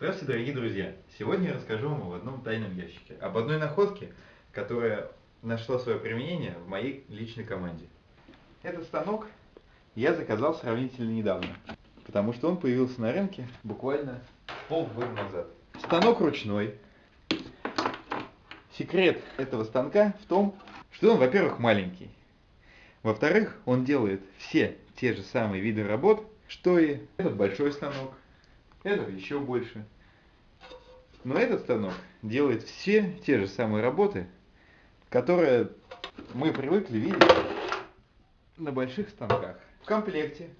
Здравствуйте, дорогие друзья! Сегодня я расскажу вам об одном тайном ящике, об одной находке, которая нашла свое применение в моей личной команде. Этот станок я заказал сравнительно недавно, потому что он появился на рынке буквально полгода назад. Станок ручной. Секрет этого станка в том, что он, во-первых, маленький. Во-вторых, он делает все те же самые виды работ, что и этот большой станок, этот еще больше. Но этот станок делает все те же самые работы, которые мы привыкли видеть на больших станках. В комплекте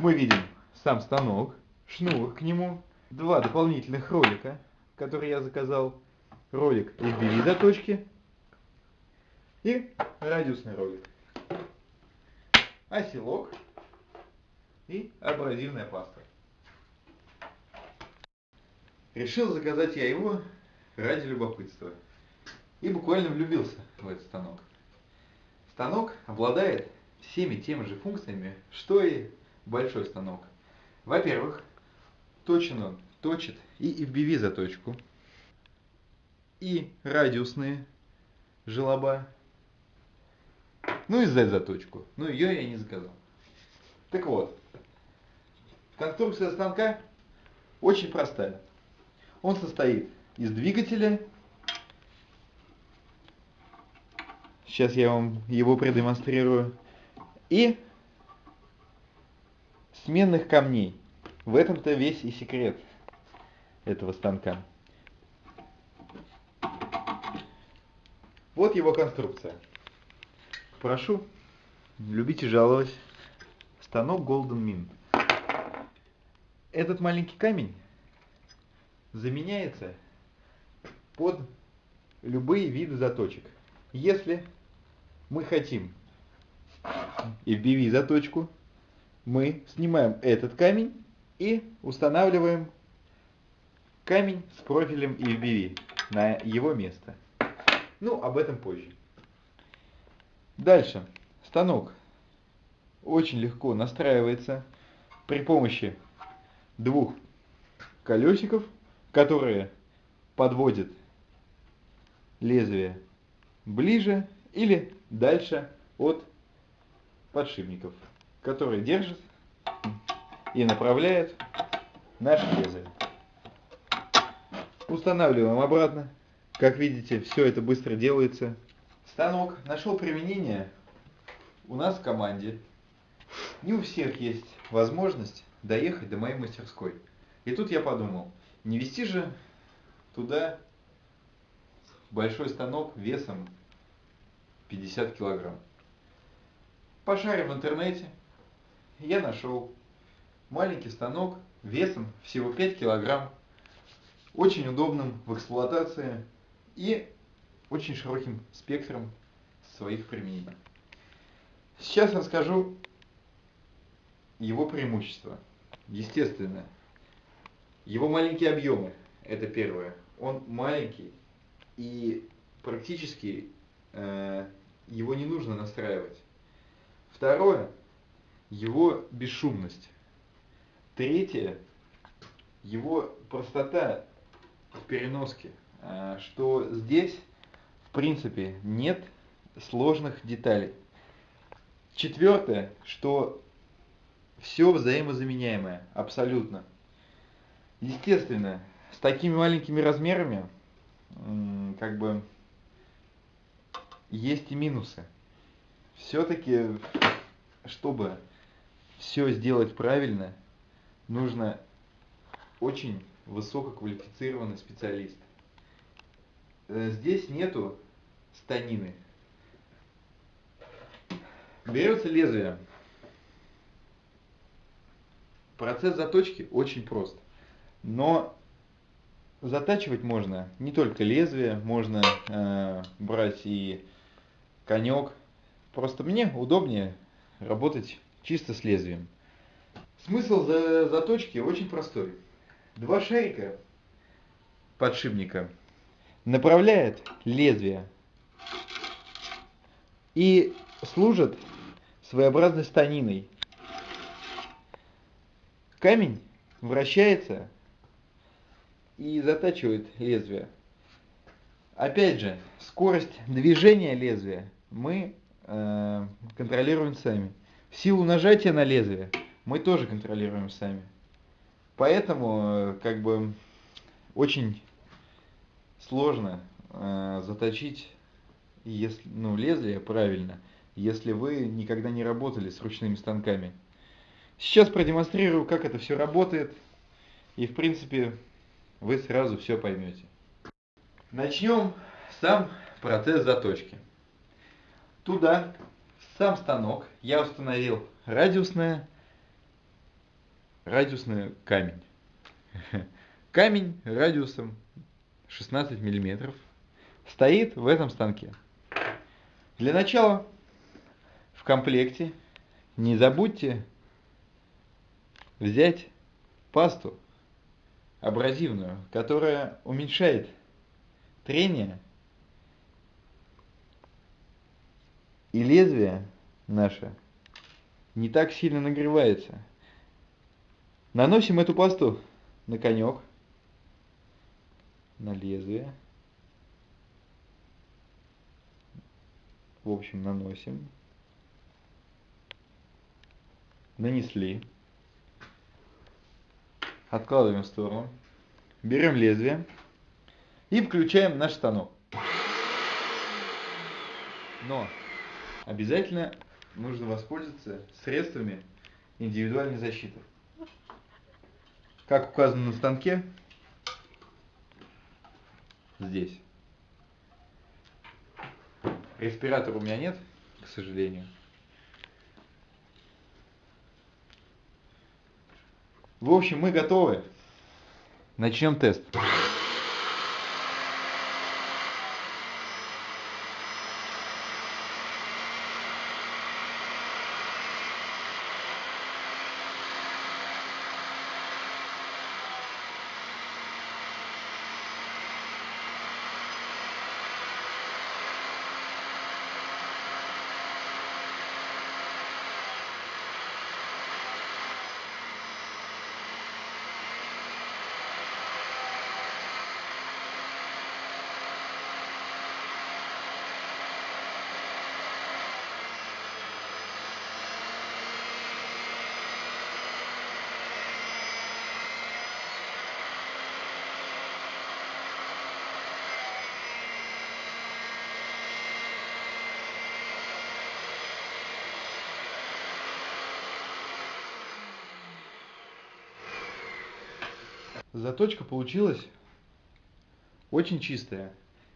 мы видим сам станок, шнур к нему, два дополнительных ролика, которые я заказал, ролик FBV заточки и радиусный ролик, оселок и абразивная паста. Решил заказать я его ради любопытства. И буквально влюбился в этот станок. Станок обладает всеми теми же функциями, что и большой станок. Во-первых, точен он точит и FBV заточку, и радиусные желоба, ну и Z заточку. Но ее я не заказал. Так вот, конструкция станка очень простая. Он состоит из двигателя. Сейчас я вам его продемонстрирую. И сменных камней. В этом-то весь и секрет этого станка. Вот его конструкция. Прошу, любите жаловать. Станок Golden Mint. Этот маленький камень заменяется под любые виды заточек. Если мы хотим FBV заточку, мы снимаем этот камень и устанавливаем камень с профилем FBV на его место. Ну, об этом позже. Дальше. Станок очень легко настраивается при помощи двух колесиков которые подводят лезвие ближе или дальше от подшипников, которые держат и направляют наше лезвие. Устанавливаем обратно. Как видите, все это быстро делается. Станок нашел применение у нас в команде. Не у всех есть возможность доехать до моей мастерской. И тут я подумал, не вести же туда большой станок весом 50 килограмм. Пошарив в интернете, я нашел маленький станок весом всего 5 килограмм, очень удобным в эксплуатации и очень широким спектром своих применений. Сейчас расскажу его преимущества. Естественно, его маленькие объемы, это первое. Он маленький и практически э, его не нужно настраивать. Второе, его бесшумность. Третье, его простота в переноске, э, что здесь в принципе нет сложных деталей. Четвертое, что все взаимозаменяемое, абсолютно. Естественно, с такими маленькими размерами, как бы, есть и минусы. Все-таки, чтобы все сделать правильно, нужно очень высококвалифицированный специалист. Э, здесь нету станины. Берется лезвие. Процесс заточки очень прост. Но затачивать можно не только лезвие, можно э, брать и конек. Просто мне удобнее работать чисто с лезвием. Смысл за заточки очень простой. Два шарика подшипника направляет лезвие и служат своеобразной станиной. Камень вращается и затачивает лезвие. Опять же, скорость движения лезвия мы э, контролируем сами. Силу нажатия на лезвие мы тоже контролируем сами. Поэтому, э, как бы, очень сложно э, заточить если, ну, лезвие правильно, если вы никогда не работали с ручными станками. Сейчас продемонстрирую, как это все работает, и в принципе вы сразу все поймете. Начнем сам процесс заточки. Туда, в сам станок, я установил радиусное, радиусный камень. Камень радиусом 16 миллиметров стоит в этом станке. Для начала в комплекте не забудьте взять пасту абразивную, которая уменьшает трение и лезвие наше не так сильно нагревается. Наносим эту пасту на конек, на лезвие. в общем, наносим. Нанесли. Откладываем в сторону. Берем лезвие и включаем наш станок. Но обязательно нужно воспользоваться средствами индивидуальной защиты. Как указано на станке, здесь. Респиратора у меня нет, к сожалению. В общем, мы готовы. Начнем тест. Заточка получилась очень чистая.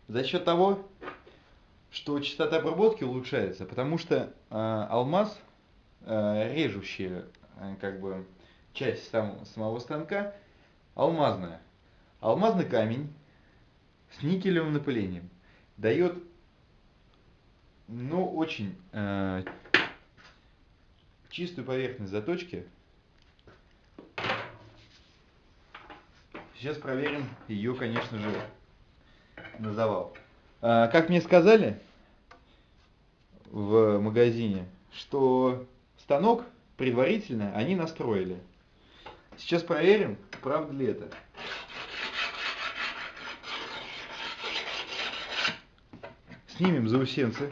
За счет того, что частота обработки улучшается, потому что э, алмаз, э, режущая э, как бы часть сам, самого станка, алмазная. Алмазный камень с никелевым напылением дает ну, очень э, чистую поверхность заточки, Сейчас проверим ее, конечно же, на завал. А, как мне сказали в магазине, что станок предварительно они настроили. Сейчас проверим, правда ли это. Снимем заусенцы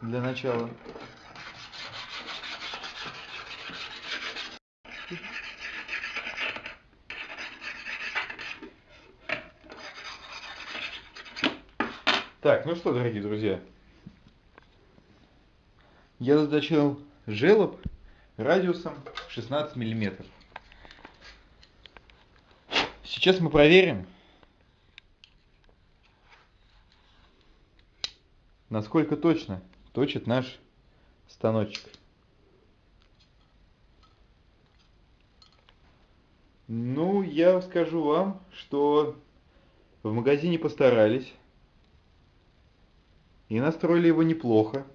для начала. Так, ну что, дорогие друзья, я заточил желоб радиусом 16 миллиметров. Сейчас мы проверим, насколько точно точит наш станочек. Ну, я скажу вам, что в магазине постарались. И настроили его неплохо.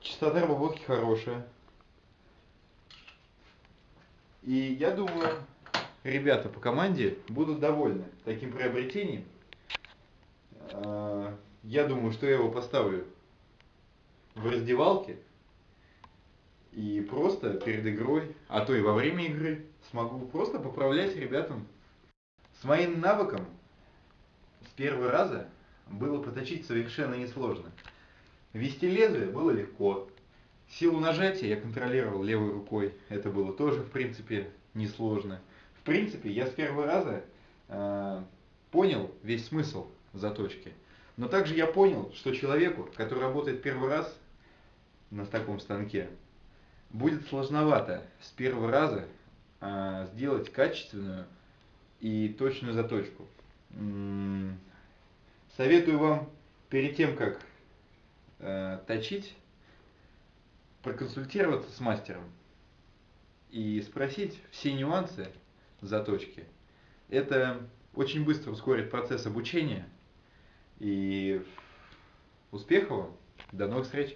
Частота обработки хорошая. И я думаю, ребята по команде будут довольны таким приобретением. А, я думаю, что я его поставлю в раздевалке и просто перед игрой, а то и во время игры смогу просто поправлять ребятам С моим навыком с первого раза было проточить совершенно несложно. Вести лезвие было легко. Силу нажатия я контролировал левой рукой. Это было тоже, в принципе, несложно. В принципе, я с первого раза э, понял весь смысл заточки. Но также я понял, что человеку, который работает первый раз на таком станке, будет сложновато с первого раза э, сделать качественную и точную заточку. Советую вам перед тем, как э, точить, проконсультироваться с мастером и спросить все нюансы заточки. Это очень быстро ускорит процесс обучения. И успехов вам! До новых встреч!